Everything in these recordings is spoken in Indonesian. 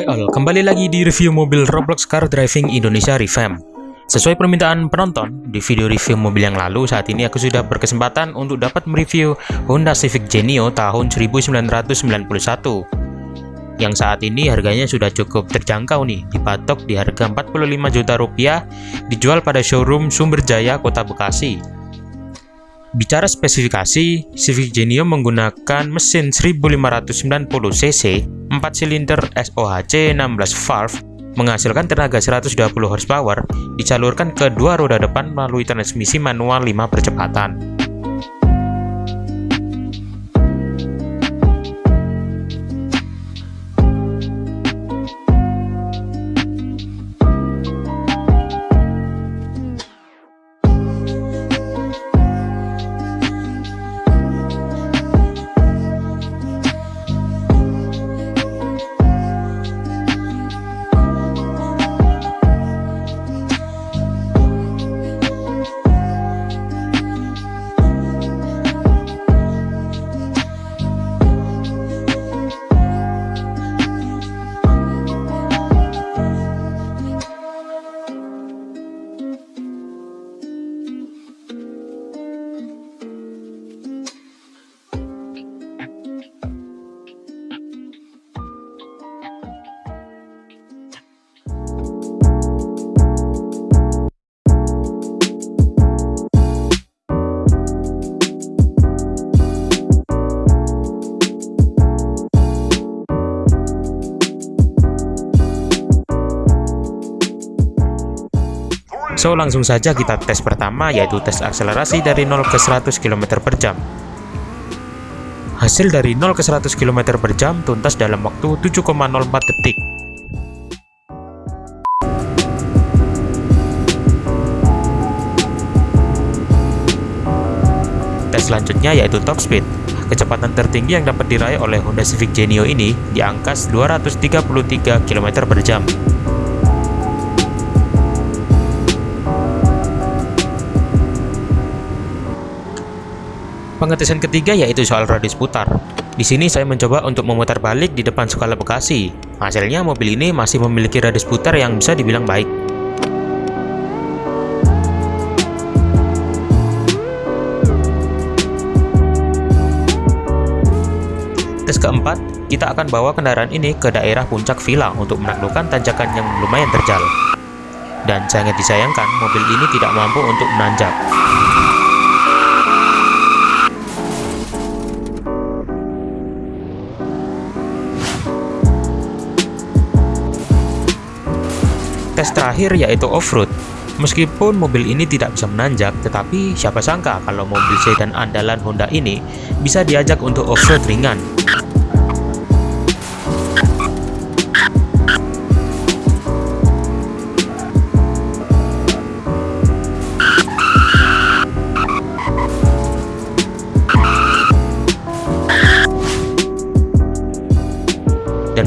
Hai all, kembali lagi di review mobil Roblox Car Driving Indonesia Revamp. Sesuai permintaan penonton, di video review mobil yang lalu, saat ini aku sudah berkesempatan untuk dapat mereview Honda Civic Genio tahun 1991. Yang saat ini harganya sudah cukup terjangkau nih, dipatok di harga 45 juta rupiah, dijual pada showroom Sumberjaya, Kota Bekasi. Bicara spesifikasi, Civic Genio menggunakan mesin 1590cc, 4 silinder SOHC 16 valve, menghasilkan tenaga 120 horsepower, dicalurkan ke dua roda depan melalui transmisi manual 5 percepatan. So langsung saja kita tes pertama yaitu tes akselerasi dari 0 ke 100 km per jam. Hasil dari 0 ke 100 km per jam tuntas dalam waktu 7,04 detik. Tes selanjutnya yaitu top speed. Kecepatan tertinggi yang dapat diraih oleh Honda Civic Genio ini di angka 233 km per jam. Pengetesan ketiga yaitu soal radius putar. Di sini saya mencoba untuk memutar balik di depan Skala Bekasi. Hasilnya mobil ini masih memiliki radius putar yang bisa dibilang baik. Tes keempat, kita akan bawa kendaraan ini ke daerah puncak villa untuk menaklukkan tanjakan yang lumayan terjal. Dan sangat disayangkan, mobil ini tidak mampu untuk menanjak. Tes terakhir yaitu off-road. Meskipun mobil ini tidak bisa menanjak, tetapi siapa sangka kalau mobil sedan andalan Honda ini bisa diajak untuk off-road ringan.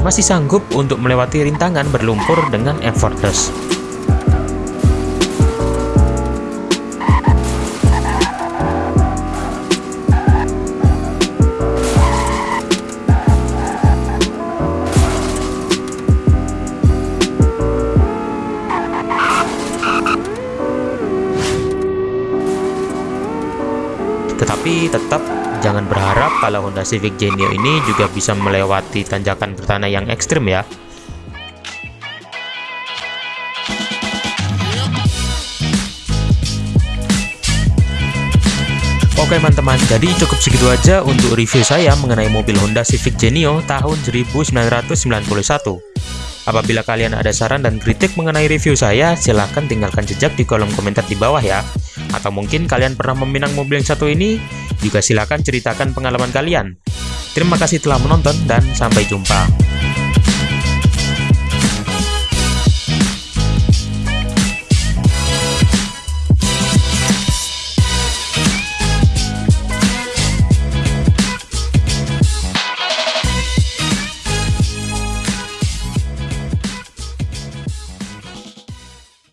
Masih sanggup untuk melewati rintangan berlumpur dengan effortless. Tetap Jangan berharap kalau Honda Civic Genio ini juga bisa melewati tanjakan bertanah yang ekstrim ya. Oke teman-teman, jadi cukup segitu aja untuk review saya mengenai mobil Honda Civic Genio tahun 1991. Apabila kalian ada saran dan kritik mengenai review saya, silahkan tinggalkan jejak di kolom komentar di bawah ya. Atau mungkin kalian pernah meminang mobil yang satu ini, juga silahkan ceritakan pengalaman kalian. Terima kasih telah menonton dan sampai jumpa.